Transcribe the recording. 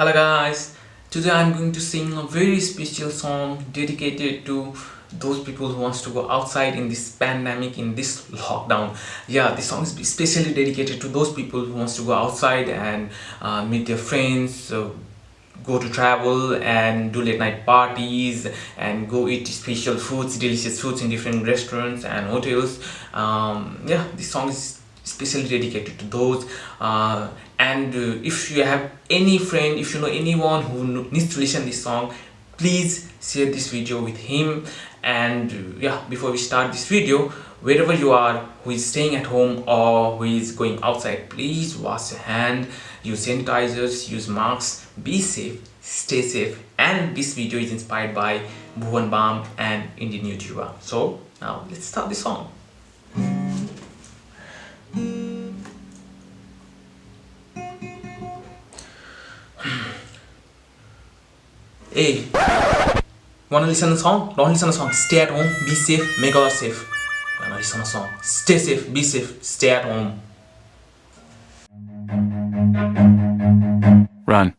Hello guys, today I'm going to sing a very special song dedicated to those people who wants to go outside in this pandemic in this lockdown. Yeah this song is especially dedicated to those people who wants to go outside and uh, meet their friends go to travel and do late night parties and go eat special foods delicious foods in different restaurants and hotels. Um, yeah this song is especially dedicated to those uh, and uh, if you have any friend if you know anyone who needs to listen this song please share this video with him. And uh, yeah before we start this video wherever you are who is staying at home or who is going outside please wash your hand use sanitizers use masks be safe stay safe. And this video is inspired by Bhuvan Bam and Indian YouTuber so now let's start the song hey wanna listen to the song? Don't listen to the song. Stay at home be safe make others safe. Wanna listen the song? Stay safe be safe stay at home. Run.